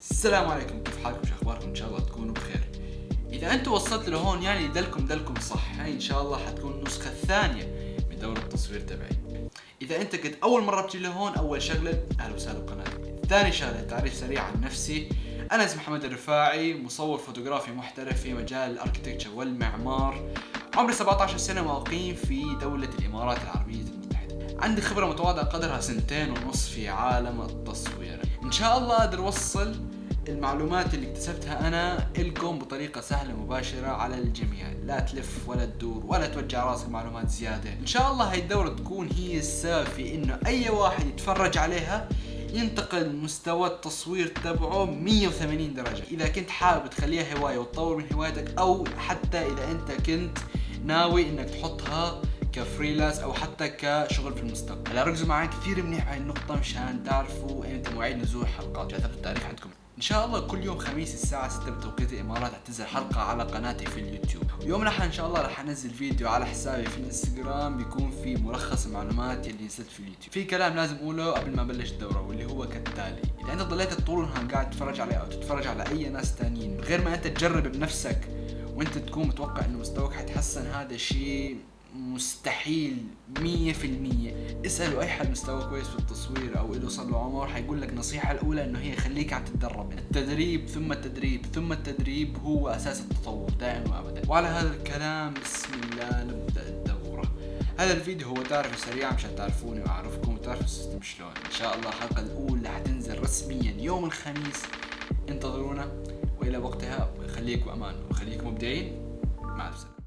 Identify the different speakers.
Speaker 1: السلام عليكم كيف حالكم؟ شو أخباركم؟ إن شاء الله تكونوا بخير. إذا أنتم وصلت لهون يعني دلكم دلكم صح. هاي إن شاء الله حتكون النسخة الثانية من دورة التصوير تبعي. إذا أنت كنت أول مرة بتجي لهون أول شغلة أهلا وسهلا بقناتي. ثاني شغلة تعريف سريع عن نفسي. أنا اسمي محمد الرفاعي مصور فوتوغرافي محترف في مجال ال architecture والمعمار. عمري 17 سنة واقيم في دولة الإمارات العربية. عندي خبرة متواضعة قدرها سنتين ونص في عالم التصوير. إن شاء الله أقدر أوصل المعلومات اللي اكتسبتها أنا لكم بطريقة سهلة مباشرة على الجميع. لا تلف ولا تدور ولا توجع راسك معلومات زيادة. إن شاء الله هاي الدورة تكون هي السبب في إنه أي واحد يتفرج عليها ينتقل مستوى التصوير تبعه 180 درجة. إذا كنت حابب تخليها هواية وتطور من هوايتك أو حتى إذا أنت كنت ناوي إنك تحطها كفريلانس أو حتى كشغل في المستقبل. هلا ركزوا معي كثير منيح بهاي النقطة مشان تعرفوا إمتى مواعيد نزول حلقات كتبت التاريخ عندكم. إن شاء الله كل يوم خميس الساعة 6 بتوقيت الإمارات رح تنزل حلقة على قناتي في اليوتيوب. ويوم لحن إن شاء الله رح أنزل فيديو على حسابي في الإنستغرام بيكون في ملخص المعلومات اللي نزلت في اليوتيوب. في كلام لازم أقوله قبل ما أبلش الدورة واللي هو كالتالي إذا أنت ضليت طول النهار قاعد تتفرج علي أو تتفرج على أي ناس تانيين من غير ما أنت تجرب بنفسك وأنت تكون متوقع إنه مستواك حيتحسن هذا شيء مستحيل مية في المية. اسألوا أي حد مستوى كويس في التصوير أو له صار له عمر حيقول لك النصيحة الأولى إنه هي خليك عم تتدرب. التدريب ثم التدريب ثم التدريب هو أساس التطور دائما وابدا. وعلى هذا الكلام بسم الله نبدأ الدورة. هذا الفيديو هو تعرف سريع مشان تعرفوني وأعرفكم وتعرفوا السيستم شلون. إن شاء الله الحلقة الأولى حتنزل رسميا يوم الخميس. انتظرونا وإلى وقتها خليكم أمان وخليكم مبدعين. مع السلامة.